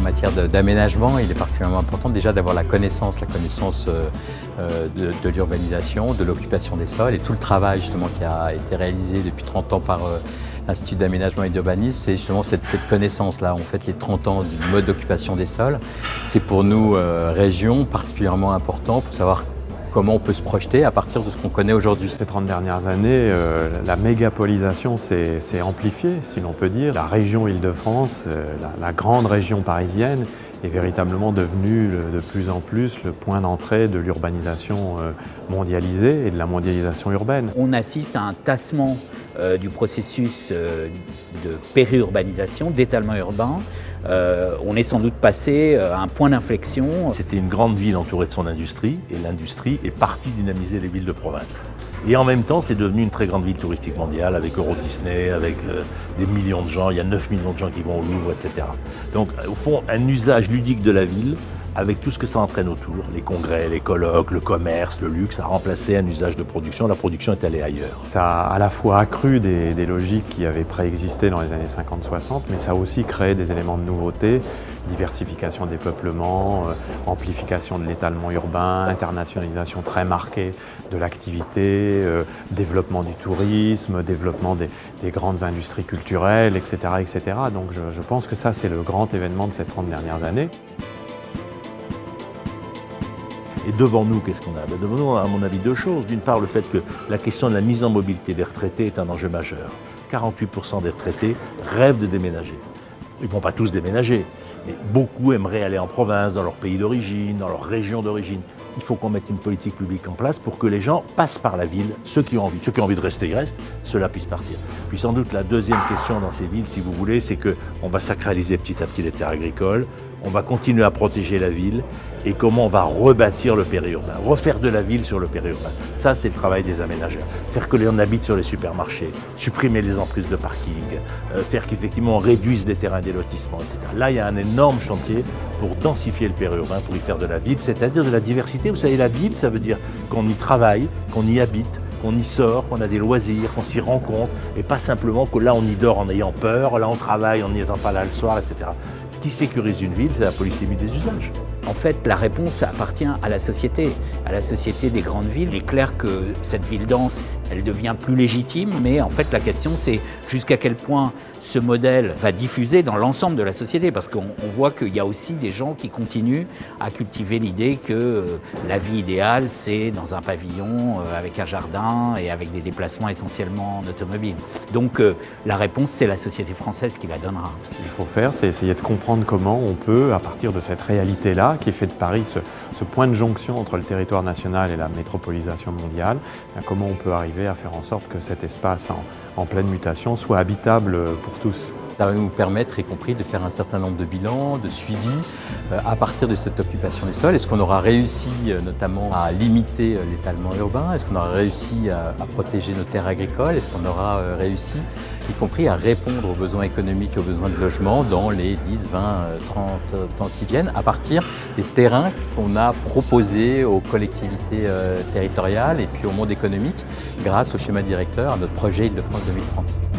matière d'aménagement, il est particulièrement important déjà d'avoir la connaissance, la connaissance de, l'urbanisation, de l'occupation des sols et tout le travail justement qui a été réalisé depuis 30 ans par l'Institut d'aménagement et d'urbanisme, c'est justement cette, connaissance-là, en fait les 30 ans du mode d'occupation des sols. C'est pour nous, région, particulièrement important pour savoir comment on peut se projeter à partir de ce qu'on connaît aujourd'hui. Ces 30 dernières années, euh, la mégapolisation s'est amplifiée, si l'on peut dire. La région Île-de-France, euh, la, grande région parisienne, est véritablement devenue de plus en plus le point d'entrée de l'urbanisation euh, mondialisée et de la mondialisation urbaine. On assiste à un tassement du processus de périurbanisation, d'étalement urbain, euh, on est sans doute passé euh, à un point d'inflexion. C'était une grande ville entourée de son industrie, et l'industrie est partie dynamiser les villes de province. Et en même temps, c'est devenu une très grande ville touristique mondiale avec Euro Disney, avec euh, des millions de gens, il y a 9 millions de gens qui vont au Louvre, etc. Donc au fond, un usage ludique de la ville avec tout ce que ça entraîne autour, les congrès, les colloques, le commerce, le luxe, a remplacé un usage de production. La production est allée ailleurs. Ça a à la fois accru des, logiques qui avaient préexisté dans les années 50-60, mais ça a aussi créé des éléments de nouveauté, diversification des peuplements, euh, amplification de l'étalement urbain, internationalisation très marquée de l'activité, euh, développement du tourisme, développement des, grandes industries culturelles, etc. etc. Donc je, je pense que ça, c'est le grand événement de ces 30 dernières années. Et devant nous, qu'est-ce qu'on a? Ben, Devant nous, à mon avis, deux choses. D'une part, le fait que la question de la mise en mobilité des retraités est un enjeu majeur. 48% des retraités rêvent de déménager. Ils ne vont pas tous déménager, mais beaucoup aimeraient aller en province, dans leur pays d'origine, dans leur région d'origine. Il faut qu'on mette une politique publique en place pour que les gens passent par la ville, ceux qui ont envie. Ceux qui ont envie de rester, ils restent, ceux-là puissent partir. Puis sans doute la deuxième question dans ces villes, si vous voulez, c'est qu'on va sacraliser petit à petit les terres agricoles, on va continuer à protéger la ville et comment on va rebâtir le périurbain, refaire de la ville sur le périurbain. Ça, c'est le travail des aménageurs. Faire que les gens habitent sur les supermarchés, supprimer les emprises de parking, euh, faire qu'effectivement on réduise les terrains des lotissements, etc. Là, il y a un énorme chantier pour densifier le périurbain, pour y faire de la ville, c'est-à-dire de la diversité. Vous savez, la ville, ça veut dire qu'on y travaille, qu'on y habite, qu'on y sort, qu'on a des loisirs, qu'on s'y rencontre, et pas simplement que là on y dort en ayant peur, là on travaille en n'y étant pas là le soir, etc. Ce qui sécurise une ville, c'est la polysémie des usages. En fait, la réponse appartient à la société, à la société des grandes villes. Il est clair que cette ville dense, elle devient plus légitime, mais en fait la question c'est jusqu'à quel point ce modèle va diffuser dans l'ensemble de la société, parce qu'on voit qu'il y a aussi des gens qui continuent à cultiver l'idée que euh, la vie idéale, c'est dans un pavillon euh, avec un jardin et avec des déplacements essentiellement en automobile. Donc euh, la réponse, c'est la société française qui la donnera. Ce qu'il faut faire, c'est essayer de comprendre comment on peut, à partir de cette réalité-là, qui fait de Paris ce, point de jonction entre le territoire national et la métropolisation mondiale, comment on peut arriver à faire en sorte que cet espace en, pleine mutation soit habitable pour tous. Ça va nous permettre, y compris, de faire un certain nombre de bilans, de suivi euh, à partir de cette occupation des sols. Est-ce qu'on aura réussi euh, notamment à limiter euh, l'étalement urbain? Est-ce qu'on aura réussi à, protéger nos terres agricoles? Est-ce qu'on aura réussi, y compris, à répondre aux besoins économiques et aux besoins de logement dans les 10, 20, 30 ans qui viennent à partir des terrains qu'on a proposés aux collectivités territoriales et puis au monde économique grâce au schéma directeur, à notre projet Île-de-France 2030